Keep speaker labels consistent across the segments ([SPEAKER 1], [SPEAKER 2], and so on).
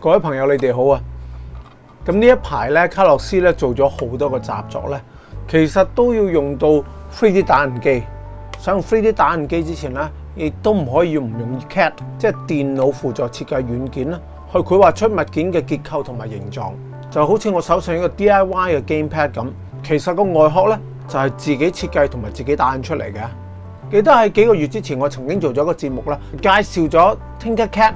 [SPEAKER 1] 各位朋友，你哋好啊！咁呢一排咧，卡洛斯咧做咗好多个习作咧，其实都要用到 3D 打印机。想用 3D 打印机之前咧，亦都唔可以唔用 Cat，即系电脑辅助设计软件啦，去绘画出物件嘅结构同埋形状，就好似我手上一个 DIY 嘅 Game Pad 咁。其实个外壳咧就系自己设计同埋自己打印出嚟嘅。记得喺几个月之前，我曾经做咗個个节目啦，介绍咗 TinkerCAD、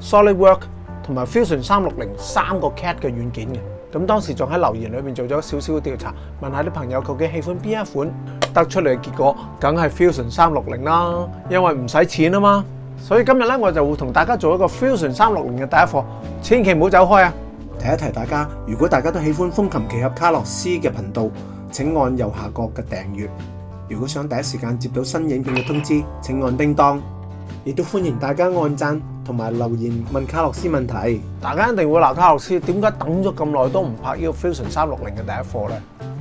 [SPEAKER 1] s o l i d w o r k 同埋 Fusion 三六零三个 CAT 嘅软件嘅。咁当时仲喺留言里面做咗少少调查，问下啲朋友究竟喜欢边一款，得出嚟嘅结果梗系 Fusion 三六零啦，因为唔使钱啊嘛。所以今日咧，我就会同大家做一个 Fusion 三六零嘅第一课，千祈唔好走开啊！
[SPEAKER 2] 提一提大家，如果大家都喜欢风琴奇合卡洛斯嘅频道，请按右下角嘅订阅。如果想第一时间接到新影片嘅通知，请按叮当。亦都欢迎大家按赞同埋留言问卡洛斯问题。
[SPEAKER 1] 大家一定会闹卡洛斯，点解等咗咁耐都唔拍 U Fusion 三六零嘅第一课呢？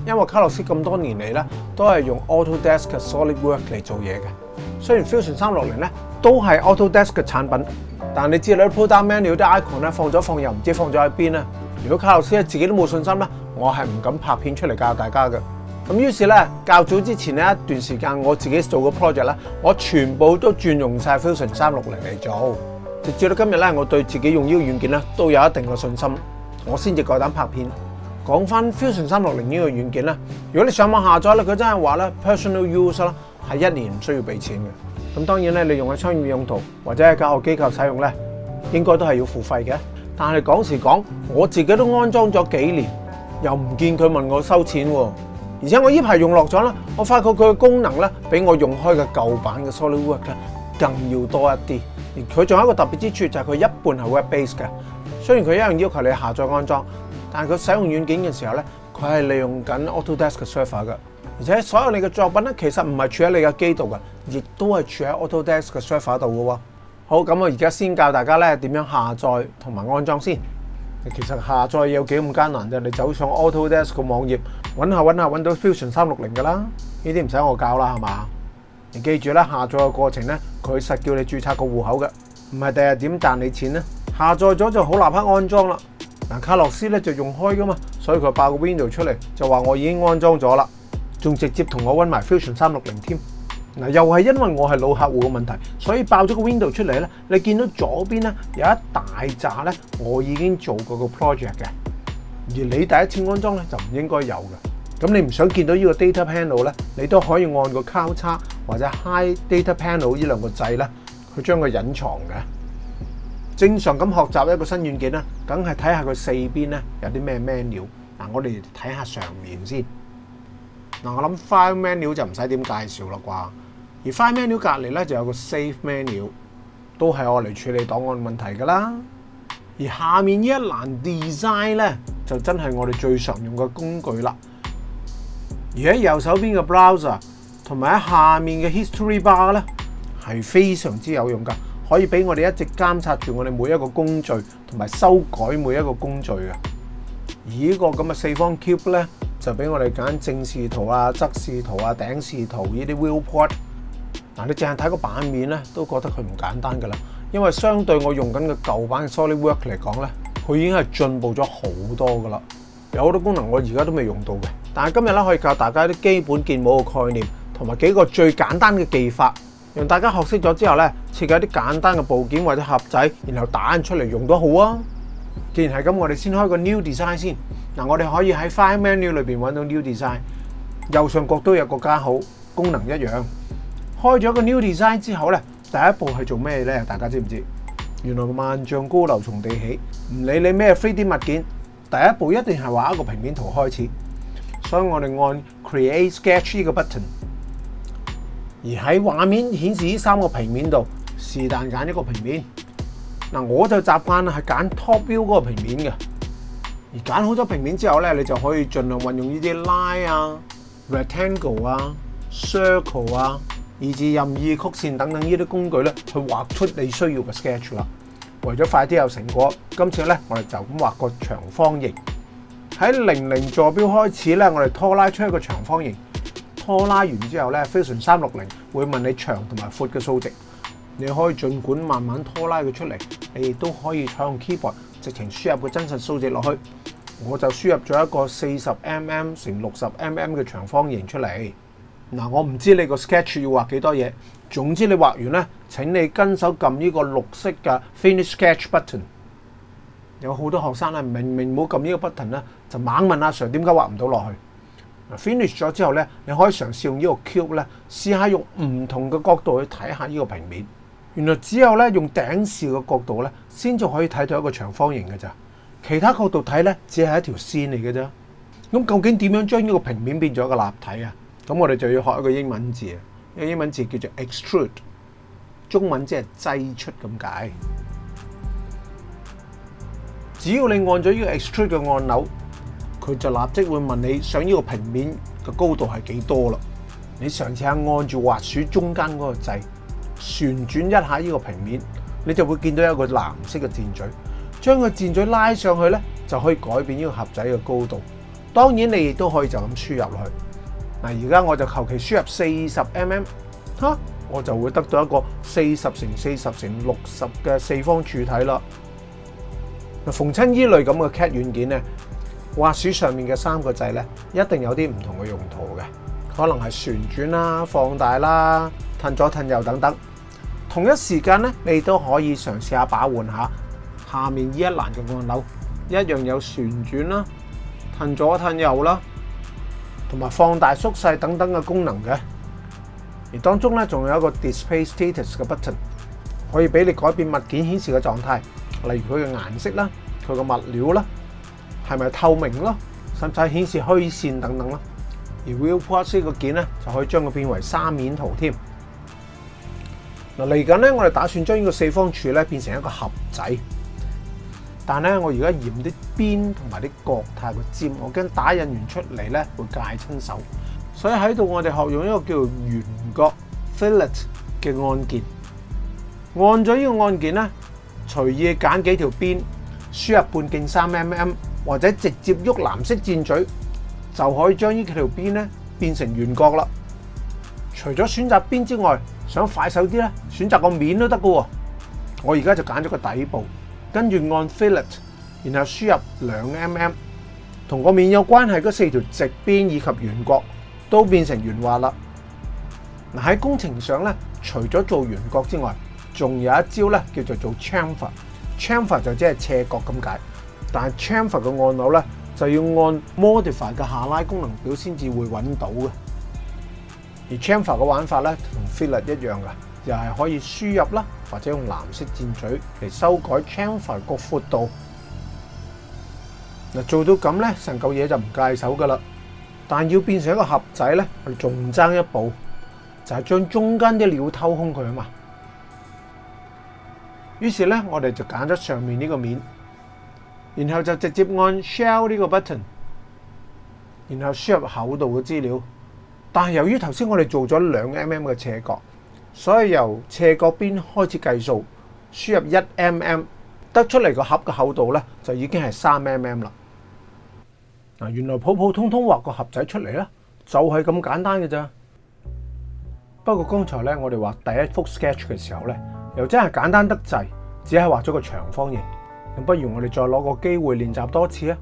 [SPEAKER 1] 因为卡洛斯咁多年嚟咧，都系用 Auto Desk Solid Work 嚟做嘢嘅。雖然 Fusion 三六零咧都係 AutoDesk 嘅產品，但你知道啲 Product m a n u 啲 icon 咧放咗放又唔知放咗喺邊咧。如果卡洛斯自己都冇信心咧，我係唔敢拍片出嚟教大家嘅。咁於是咧較早之前咧一段時間，我自己做個 project 咧，我全部都轉用曬 Fusion 三六零嚟做。直至到今日咧，我對自己用呢個軟件咧都有一定嘅信心，我先至夠膽拍片。講翻 Fusion 三六零呢個軟件咧，如果你上網下載咧，佢真係話咧 personal use 啦。系一年唔需要俾錢嘅，咁當然咧，你用喺商業用途或者喺教學機構使用咧，應該都係要付費嘅。但系講時講，我自己都安裝咗幾年，又唔見佢問我收錢喎。而且我依排用落咗啦，我發覺佢嘅功能咧，比我用開嘅舊版嘅 SolidWorks 咧更要多一啲。而佢仲有一個特別之處就係佢一半係 Web-based 嘅，雖然佢一樣要求你下載安裝，但係佢使用軟件嘅時候咧，佢係利用緊 AutoDesk 嘅 server 嘅。而且所有你嘅作品咧，其實唔係處喺你嘅機度嘅，亦都係處喺 AutoDesk 嘅 server 度嘅喎。好咁，我而家先教大家咧點樣下載同埋安裝先。其實下載有幾咁艱難啫？你走上 AutoDesk 嘅網頁，揾下揾下揾到 Fusion 三六零嘅啦。呢啲唔使我教啦，係嘛？你記住啦，下載嘅過程咧，佢實叫你註冊個户口嘅，唔係第日點賺你錢咧。下載咗就好，立刻安裝啦。嗱，卡洛斯咧就用開噶嘛，所以佢爆個 Window 出嚟就話我已經安裝咗啦。仲直接同我揾埋 fusion 三六零添，嗱又系因为我系老客户嘅问题，所以爆咗个 window 出嚟咧。你见到左边咧有一大扎咧，我已经做过个 project 嘅，而你第一次安装咧就唔应该有嘅。咁你唔想见到呢个 data panel 咧，你都可以按个交叉或者 h i g h data panel 呢两个掣咧，去将佢隐藏嘅。正常咁学习一个新软件咧，梗系睇下佢四边咧有啲咩咩料。嗱，我哋睇下上面先。嗱，我谂 File Menu 就唔使点介绍啦啩，而 File Menu 隔篱咧就有个 Save Menu，都系我嚟处理档案问题噶啦。而下面呢一栏 Design 咧，就真系我哋最常用嘅工具啦。而喺右手边嘅 Browser，同埋喺下面嘅 History Bar 咧，系非常之有用噶，可以俾我哋一直监察住我哋每一个工序同埋修改每一个工序嘅。而呢个咁嘅四方 Cube 咧，就俾我哋拣正视图啊、侧视图啊、顶视图呢啲 Will p o r t 嗱，你净系睇个版面咧，都觉得佢唔簡單噶啦。因為相對我用緊嘅舊版 Solid Work 嚟講咧，佢已經係進步咗好多噶啦。有好多功能我而家都未用到嘅。但係今日咧可以教大家一啲基本建模嘅概念，同埋幾個最簡單嘅技法，讓大家學識咗之後咧，設計一啲簡單嘅部件或者盒仔，然後打印出嚟用都好啊。既然系咁，我哋先开个 New Design 先。嗱，我哋可以喺 File Menu 里边揾到 New Design，右上角都有个加号，功能一样。开咗个 New Design 之后咧，第一步系做咩咧？大家知唔知？原来万丈高楼从地起，唔理你咩 free 啲物件，第一步一定系畫一个平面图开始。所以我哋按 Create Sketch 呢个 button，而喺画面显示呢三个平面度，是但拣一个平面。嗱，我就習慣係揀 top 標嗰個平面嘅。而揀好咗平面之後咧，你就可以盡量運用呢啲 line 啊、rectangle 啊、circle 啊，以至任意曲線等等呢啲工具咧，去畫出你需要嘅 sketch 啦。為咗快啲有成果，今次咧我哋就咁畫個長方形。喺零零座標開始咧，我哋拖拉出一個長方形。拖拉完之後咧，Fusion 三六零會問你長同埋闊嘅數值。你可以儘管慢慢拖拉佢出嚟，你亦都可以採用 keyboard 直情輸入個真實數字落去。我就輸入咗一個四十 mm 乘六十 mm 嘅長方形出嚟。嗱，我唔知你個 sketch 要畫幾多嘢，總之你畫完咧，請你跟手撳呢個綠色嘅 finish sketch button。有好多學生咧，明明冇撳呢個 button 咧，就猛問阿 Sir 點解畫唔到落去。finish 咗之後咧，你可以嘗試用呢個 cube 咧，試下用唔同嘅角度去睇下呢個平面。原來只有咧用頂視嘅角度咧，先至可以睇到一個長方形嘅咋，其他角度睇咧只係一條線嚟嘅啫。咁究竟點樣將呢個平面變咗一個立體啊？咁我哋就要學一個英文字啊，一個英文字叫做 extrude，中文即係擠出咁解。只要你按咗呢個 extrude 嘅按鈕，佢就立即會問你想呢個平面嘅高度係幾多啦？你上次係按住滑鼠中間嗰個掣。旋转一下呢个平面，你就会见到一个蓝色嘅箭嘴，将个箭嘴拉上去咧，就可以改变呢个盒仔嘅高度。当然，你亦都可以就咁输入去。嗱，而家我就求其输入四十 mm，吓，我就会得到一个四十乘四十乘六十嘅四方柱体嗱，逢亲呢类咁嘅 CAD 软件咧，画鼠上面嘅三个掣咧，一定有啲唔同嘅用途嘅。可能系旋转啦、放大啦、褪左褪右等等。同一时间咧，你都可以尝试下把换下下面依一栏嘅按钮，一样有旋转啦、褪左褪右啦，同埋放大缩细等等嘅功能嘅。而当中咧，仲有一个 Display Status 嘅 button，可以俾你改变物件显示嘅状态，例如佢嘅颜色啦、佢嘅物料啦、系咪透明咯、甚至顯显示虚线等等啦。而 Real Plus 個件咧，就可以将佢变为三面图添。嗱，嚟紧咧，我哋打算将呢个四方柱咧变成一个盒仔，但咧我而家嫌啲边同埋啲角太過尖，我惊打印完出嚟咧会介亲手，所以喺度我哋学用一个叫做圆角 （fillet） 嘅按键。按咗呢个按键咧，随意拣几条边，输入半径三 mm，或者直接喐蓝色箭嘴。就可以將呢幾條邊咧變成圓角啦。除咗選擇邊之外，想快手啲咧，選擇個面都得噶。喎。我而家就揀咗個底部，跟住按 Fill it，然後輸入兩 mm，同個面有關係嗰四條直邊以及圓角都變成圓滑啦。嗱喺工程上咧，除咗做圓角之外，仲有一招咧叫做做 Chamfer。Chamfer 就即係斜角咁解，但系 Chamfer 嘅按钮咧。就要按 modify 嘅下拉功能表先至会揾到嘅。而 chamber 嘅玩法咧，同 f i l l e r 一样噶，又系可以输入啦，或者用蓝色箭嘴嚟修改 chamber 个宽度。嗱，做到咁咧，成嚿嘢就唔介手噶啦。但要变成一个盒仔咧，仲争一步，就系将中间啲料偷空佢啊嘛。于是咧，我哋就拣咗上面呢个面。然後就直接按 shell 呢個 button，然後輸入厚度嘅資料。但係由於頭先我哋做咗兩 mm 嘅斜角，所以由斜角邊開始計數，輸入一 mm，得出嚟個盒嘅厚度咧就已經係三 mm 啦。嗱，原來普普通通畫個盒仔出嚟咧，就係咁簡單嘅咋。不過剛才咧我哋畫第一幅 sketch 嘅時候咧，又真係簡單得滯，只係畫咗個長方形。咁不如我哋再攞個機會練習多次啊！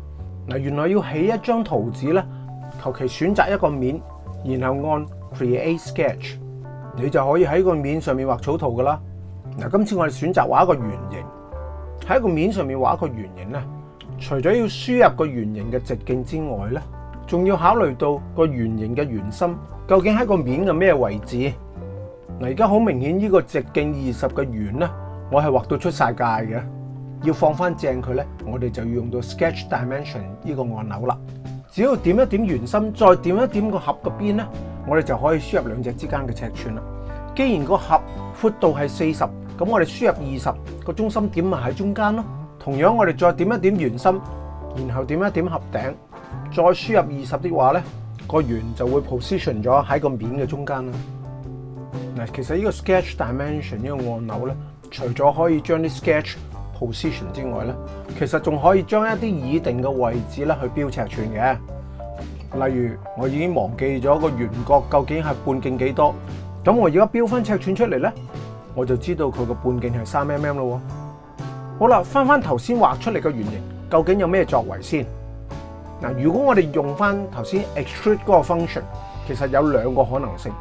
[SPEAKER 1] 嗱，原來要起一張圖紙咧，求其選擇一個面，然後按 Create Sketch，你就可以喺個面上面畫草圖噶啦。嗱，今次我哋選擇畫一個圓形，喺個面上面畫一個圓形咧，除咗要輸入個圓形嘅直徑之外咧，仲要考慮到個圓形嘅圓心究竟喺個面嘅咩位置？嗱，而家好明顯呢個直徑二十嘅圓咧，我係畫到出晒界嘅。要放翻正佢咧，我哋就要用到 Sketch Dimension 呢个按钮啦。只要点一点圆心，再点一点个盒個边咧，我哋就可以输入两只之间嘅尺寸啦。既然个盒宽度系四十，咁我哋输入二十个中心点咪喺中间咯。同样我哋再点一点圆心，然后点一点盒顶，再输入二十的话咧，个圆就会 position 咗喺个面嘅中间啦。嗱，其实呢个 Sketch Dimension 呢个按钮咧，除咗可以将啲 Sketch position 之外咧，其實仲可以將一啲已定嘅位置咧去標尺寸嘅。例如，我已經忘記咗個圓角究竟係半徑幾多，咁我而家標翻尺寸出嚟咧，我就知道佢個半徑係三 mm 咯。好啦，翻翻頭先畫出嚟個圓形，究竟有咩作為先？嗱，如果我哋用翻頭先 extrude 嗰個 function，其實有兩個可能性，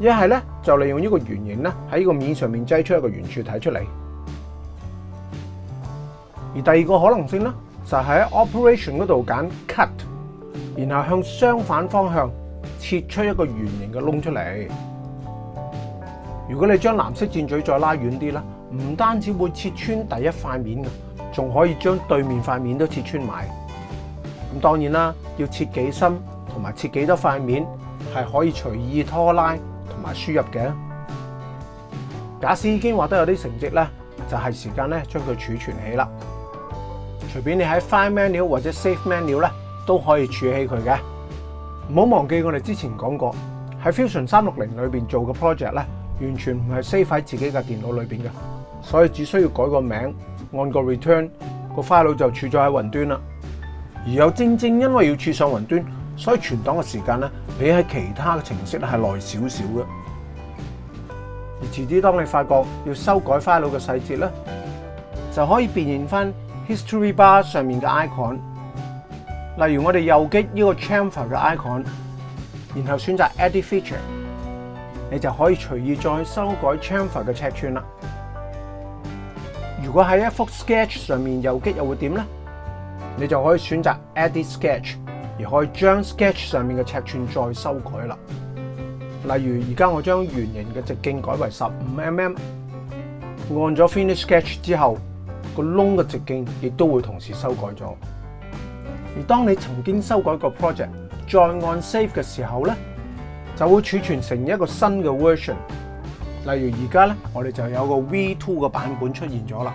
[SPEAKER 1] 一係咧就利用呢個圓形咧喺個面上面擠出一個圆柱睇出嚟。而第二个可能性咧，就喺 Operation 嗰度拣 Cut，然后向相反方向切出一个圆形嘅窿出嚟。如果你将蓝色箭嘴再拉远啲咧，唔单止会切穿第一块面嘅，仲可以将对面块面都切穿埋。咁当然啦，要切几深同埋切几多块面系可以随意拖拉同埋输入嘅。假使已经画得有啲成绩咧，就系时间咧将佢储存起啦。随便你喺 Fine Menu 或者 Safe Menu 咧，都可以储起佢嘅。唔好忘记我哋之前讲过，喺 Fusion 三六零里边做嘅 project 咧，完全唔系 save 喺自己嘅电脑里边嘅，所以只需要改个名，按个 return，个 l e 就储咗喺云端啦。而又正正因为要储上云端，所以存档嘅时间咧，比喺其他嘅程式系耐少少嘅。而迟啲当你发觉要修改 file 嘅细节咧，就可以辨现翻。History bar 上面嘅 icon，例如我哋右击呢个 chamber 嘅 icon，然后选择 Edit Feature，你就可以随意再修改 chamber 嘅尺寸啦。如果喺一幅 sketch 上面右击又会点呢？你就可以选择 Edit Sketch 而可以将 sketch 上面嘅尺寸再修改啦。例如而家我将圆形嘅直径改为十五 mm，按咗 Finish Sketch 之后。个窿嘅直径亦都会同时修改咗。而当你曾经修改个 project，再按 save 嘅时候咧，就会储存成一个新嘅 version。例如而家咧，我哋就有个 V2 嘅版本出现咗啦。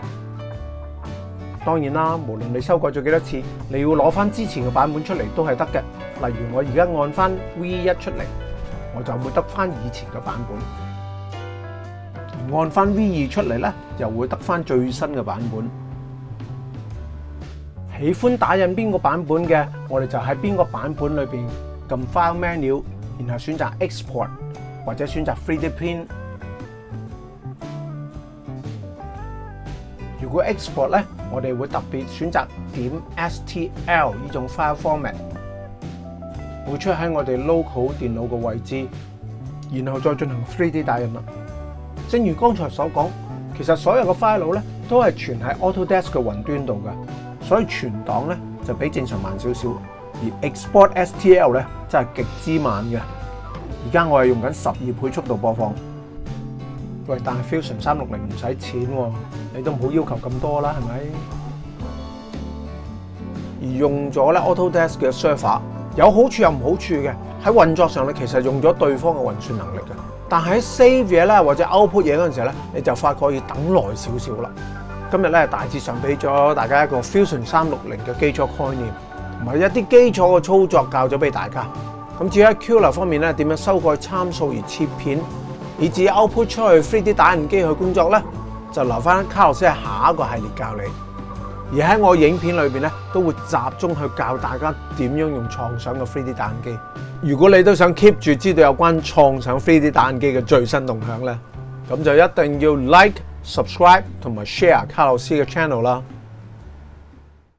[SPEAKER 1] 当然啦，无论你修改咗几多次，你要攞翻之前嘅版本出嚟都系得嘅。例如我而家按翻 V 一出嚟，我就会得翻以前嘅版本。按翻 V 二出嚟咧，又會得翻最新嘅版本。喜歡打印邊個版本嘅，我哋就喺邊個版本裏边撳 File Menu，然後選擇 Export 或者選擇 3D Print。如果 Export 咧，我哋會特別選擇點 STL 呢種 file format，会出喺我哋 local 電腦嘅位置，然後再進行 3D 打印啦。正如刚才所讲，其实所有嘅 file 咧都系存喺 Autodesk 嘅云端度嘅，所以存档咧就比正常慢少少。而 export STL 咧真系极之慢嘅。而家我系用紧十二倍速度播放。喂，但系 Fusion 三六零唔使钱，你都唔好要求咁多啦，系咪？而用咗咧 Autodesk 嘅 server 有好处又唔好处嘅，喺运作上咧其实用咗对方嘅运算能力嘅。但喺 save 嘢咧，或者 output 嘢嗰陣時咧，你就發覺要等耐少少啦。今日咧大致上俾咗大家一個 Fusion 三六零嘅基礎概念，同埋一啲基礎嘅操作教咗俾大家。咁至於喺 cura 方面咧，點樣修改參數而切片，以至 output 出去 3D 打印機去工作咧，就留翻卡洛斯喺下一個系列教你。而喺我影片裏面咧，都會集中去教大家點樣用創想嘅 3D 打印機。如果你都想 keep 住知道有關創想飞碟打印機嘅最新動向咧，咁就一定要 like、subscribe 同埋 share 卡洛斯嘅 channel 啦。